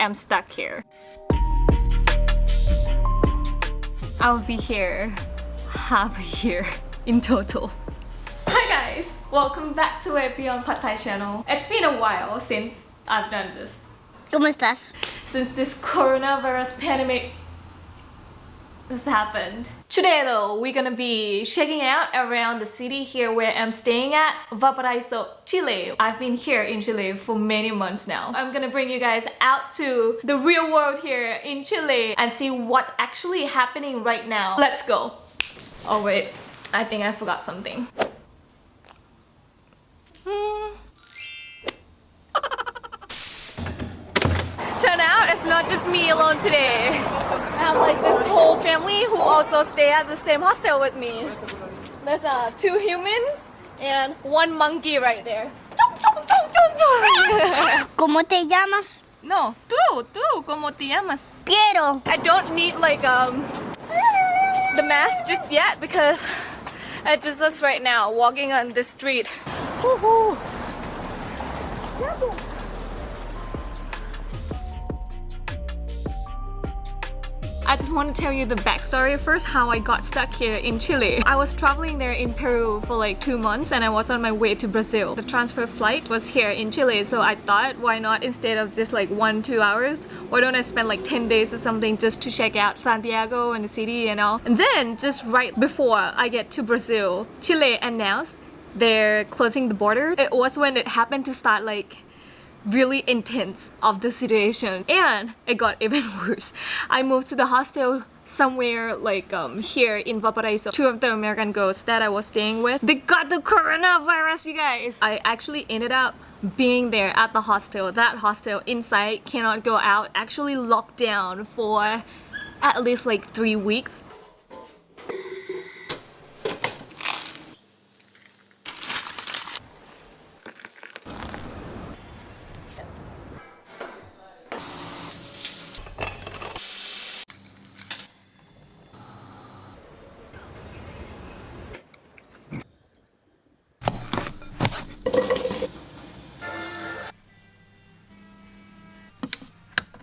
am stuck here. I'll be here half a year in total. Hi guys! Welcome back to a Beyond Pad Thai channel. It's been a while since I've done this. ¿Cómo estás? Since this coronavirus pandemic has happened. Today though, we're gonna be checking out around the city here where I'm staying at, Valparaiso, Chile. I've been here in Chile for many months now. I'm gonna bring you guys out to the real world here in Chile and see what's actually happening right now. Let's go. Oh wait, I think I forgot something. It's not just me alone today. I have like this whole family who also stay at the same hostel with me. There's uh, two humans and one monkey right there. ¿Cómo te llamas? No, tú, tú, ¿cómo te llamas? Piero. I don't need like um the mask just yet because it's just us right now walking on the street. Woohoo! I just want to tell you the backstory first how I got stuck here in Chile. I was traveling there in Peru for like two months and I was on my way to Brazil. The transfer flight was here in Chile so I thought why not instead of just like one two hours why don't I spend like 10 days or something just to check out Santiago and the city and all. And then just right before I get to Brazil, Chile announced they're closing the border. It was when it happened to start like really intense of the situation and it got even worse. I moved to the hostel somewhere like um here in Valparaiso. Two of the American girls that I was staying with, they got the coronavirus you guys. I actually ended up being there at the hostel. That hostel inside cannot go out, actually locked down for at least like three weeks.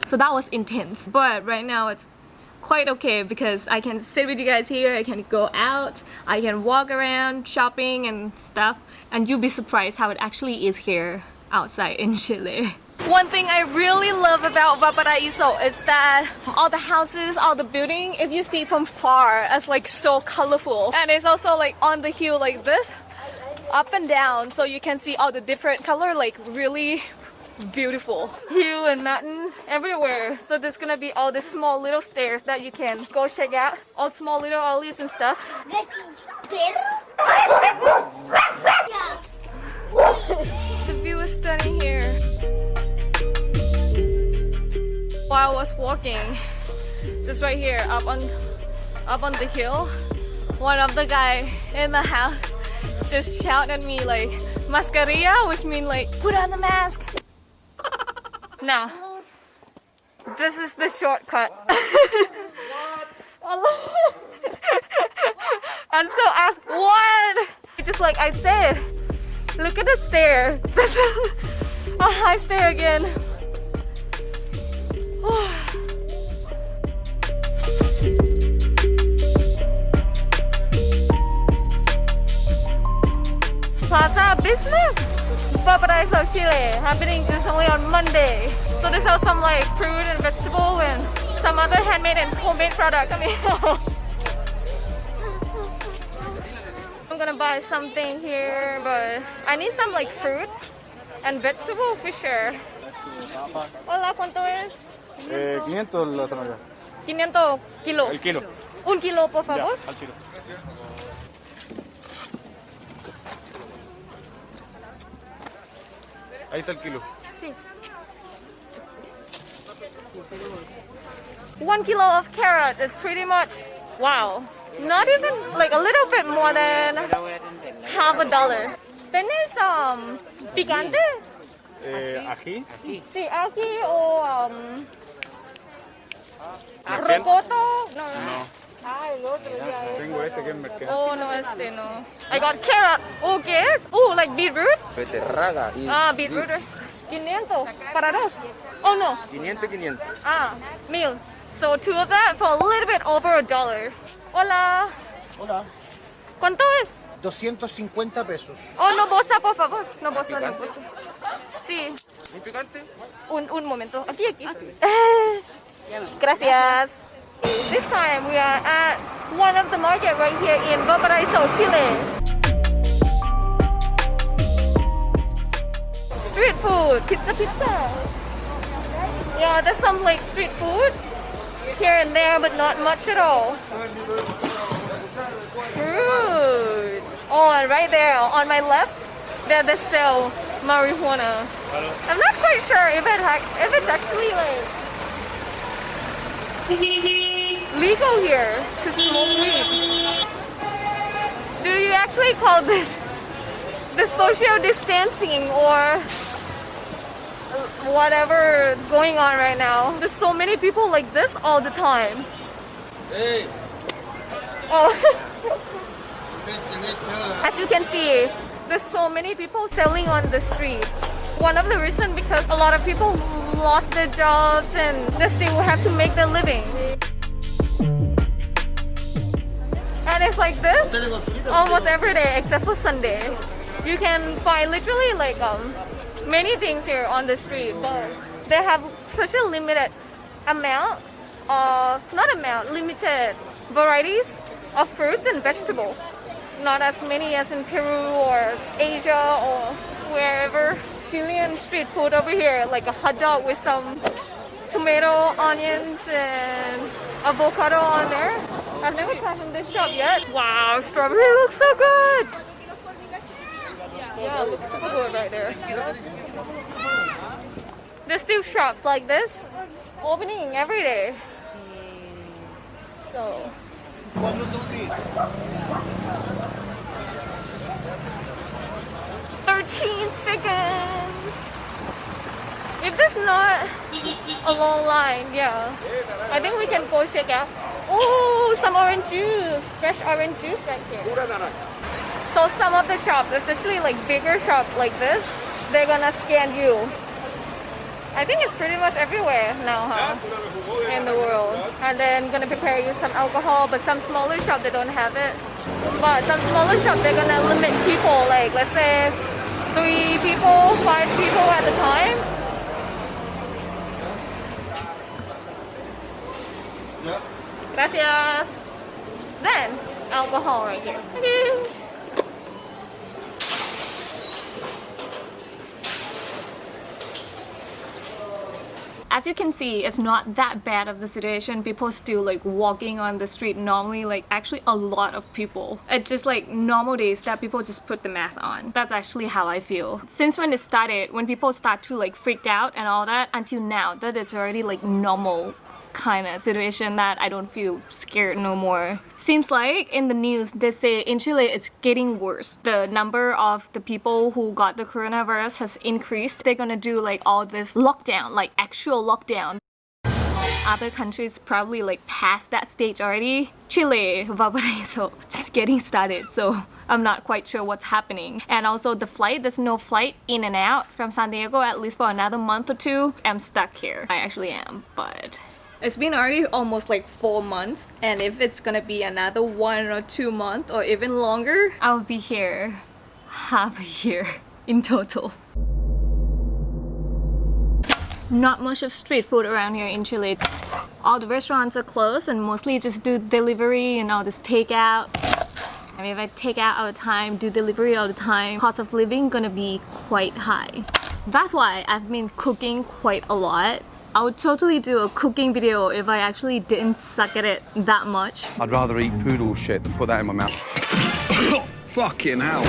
So that was intense. But right now it's quite okay because I can sit with you guys here, I can go out, I can walk around shopping and stuff and you'll be surprised how it actually is here outside in Chile. One thing I really love about Valparaiso is that all the houses, all the building, if you see from far, it's like so colorful. And it's also like on the hill like this, up and down, so you can see all the different color, like really beautiful. Hill and mountain everywhere. So there's gonna be all the small little stairs that you can go check out. All small little alleys and stuff. the view is stunning here. While I was walking, just right here up on up on the hill, one of the guy in the house just shouted at me like mascarilla, which means like put on the mask. Now, this is the shortcut. and so ask what? Just like I said, look at the stair. a high stair again. Oh. Valparaiso, Chile, happening just only on Monday. So they sell some like fruit and vegetable and some other handmade and homemade products. I mean, I'm gonna buy something here, but I need some like fruits and vegetable for sure. Hola, ¿cuánto es? Eh, 500 la zanahoria. 500 kilo. El kilo. Un kilo, por favor. Ya, al kilo. Ahí está el kilo. Sí. One kilo of carrot is pretty much, wow. Not even, like a little bit more than half a dollar. ¿Tienes um, picante? Eh, ají. Sí, aquí o um, rocoto? No, no. No. Tengo este que es merquén. Oh, no, este no. I got carrot. Oh, ¿qué es? Oh, like beetroot? Beterraga Ah, beetroot. 500 para dos. Oh no. 500, 500. Ah, mil. So two of that for a little bit over a dollar. Hola. Hola. ¿Cuánto es? 250 pesos. Oh, no bosa, por favor. No bosa, no bosa. Sí. ¿Muy picante? Un, un momento. Aquí, aquí. Gracias. This time we are at one of the market right here in Valparaiso, Chile. Street food, pizza, pizza. Yeah, there's some like street food here and there, but not much at all. Fruits. Oh, and right there on my left, there they sell marijuana. I'm not quite sure if it if it's actually like legal here to smoke weed. Do you actually call this the social distancing or whatever going on right now? There's so many people like this all the time. Hey. Oh. As you can see, there's so many people selling on the street. One of the reasons because a lot of people lost their jobs and this they still have to make their living. And it's like this almost every day except for Sunday. You can find literally like um many things here on the street, but they have such a limited amount of not amount, limited varieties of fruits and vegetables. Not as many as in Peru or Asia or wherever. Chilean street food over here, like a hot dog with some tomato, onions, and avocado on there. I've never tried from this shop yet. Wow, strawberry looks so good. Yeah, looks super good right there. There's still shops like this opening every day. So 13 seconds. If there's not a long line, yeah. I think we can go check out. Oh, some orange juice. Fresh orange juice right here. So some of the shops, especially like bigger shop like this, they're gonna scan you. I think it's pretty much everywhere now, huh? In the world. And then gonna prepare you some alcohol, but some smaller shop they don't have it. But some smaller shop they're gonna limit people, like let's say three people, five people at a time. Gracias. Then alcohol right here. As you can see, it's not that bad of the situation. People still like walking on the street normally, like actually a lot of people. It's just like normal days that people just put the mask on. That's actually how I feel. Since when it started, when people start to like freak out and all that, until now, that it's already like normal kind of situation that I don't feel scared no more. Seems like in the news they say in Chile it's getting worse. The number of the people who got the coronavirus has increased. They're gonna do like all this lockdown, like actual lockdown. Other countries probably like past that stage already. Chile, Valparaiso, just getting started. So I'm not quite sure what's happening. And also the flight, there's no flight in and out from Santiago at least for another month or two. I'm stuck here. I actually am, but it's been already almost like four months and if it's gonna be another one or two months or even longer, I'll be here half a year in total. Not much of street food around here in Chile. All the restaurants are closed and mostly just do delivery and all this takeout. I mean, if I take out all the time, do delivery all the time, cost of living gonna be quite high. That's why I've been cooking quite a lot. I would totally do a cooking video if I actually didn't suck at it that much. I'd rather eat poodle shit than put that in my mouth. Fucking hell.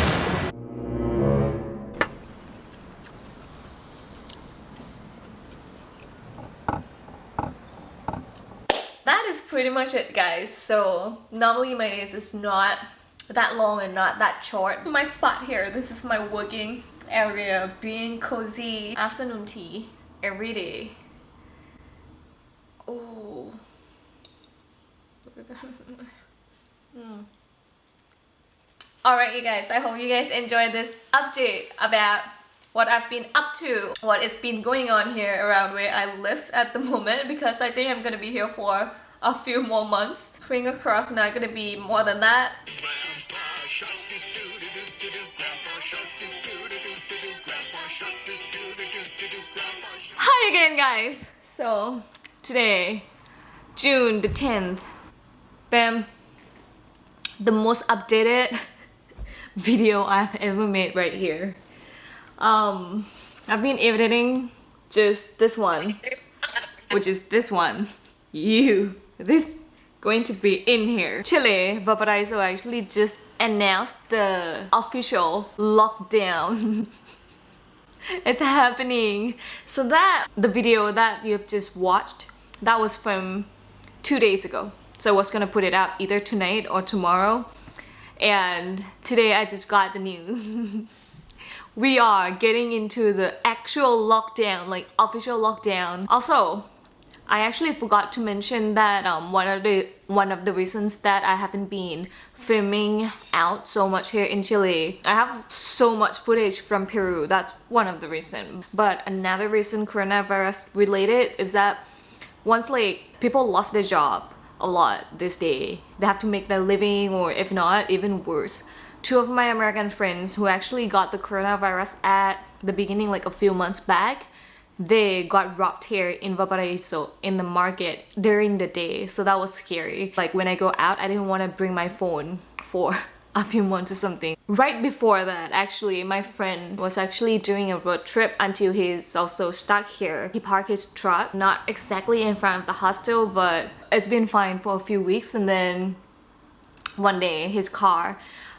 that is pretty much it guys so normally my days is not that long and not that short my spot here this is my working area being cozy afternoon tea every day oh mm. Alright you guys, I hope you guys enjoyed this update about what I've been up to, what has been going on here around where I live at the moment because I think I'm gonna be here for a few more months. Finger crossed not gonna be more than that. Hi again guys! So today, June the 10th, bam, the most updated video I've ever made right here. Um, I've been editing just this one, which is this one. You, this going to be in here. Chile, Valparaiso actually just announced the official lockdown. it's happening. So that, the video that you've just watched, that was from two days ago. So I was gonna put it out either tonight or tomorrow. And today I just got the news. we are getting into the actual lockdown, like official lockdown. Also, I actually forgot to mention that um, one of the one of the reasons that I haven't been filming out so much here in Chile. I have so much footage from Peru. That's one of the reasons. But another reason coronavirus related is that once like people lost their job a lot this day, they have to make their living or if not, even worse. Two of my American friends who actually got the coronavirus at the beginning like a few months back they got robbed here in Valparaiso in the market during the day. So that was scary. Like when I go out I didn't want to bring my phone for a few months or something right before that actually my friend was actually doing a road trip until he's also stuck here he parked his truck not exactly in front of the hostel but it's been fine for a few weeks and then one day his car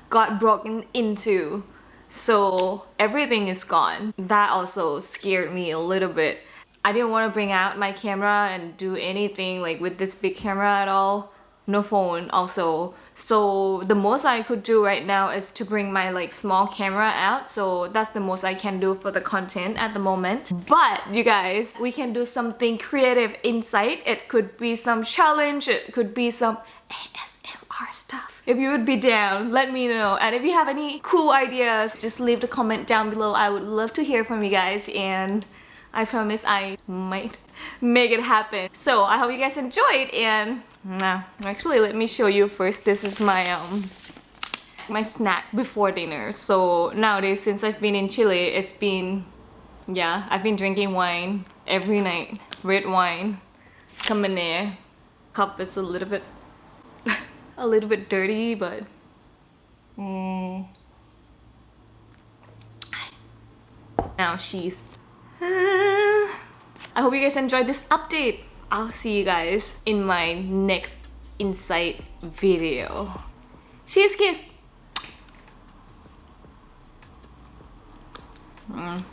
got broken into so everything is gone. That also scared me a little bit. I didn't want to bring out my camera and do anything like with this big camera at all. No phone also. So the most I could do right now is to bring my like small camera out. So that's the most I can do for the content at the moment. But you guys, we can do something creative inside. It could be some challenge. It could be some ASMR stuff if you would be down let me know and if you have any cool ideas just leave the comment down below I would love to hear from you guys and I promise I might make it happen so I hope you guys enjoyed and nah, actually let me show you first this is my um my snack before dinner so nowadays since I've been in Chile it's been yeah I've been drinking wine every night red wine Cabernet cup is a little bit a little bit dirty, but mm. now she's I hope you guys enjoyed this update. I'll see you guys in my next insight video. Cheers kiss! Mm.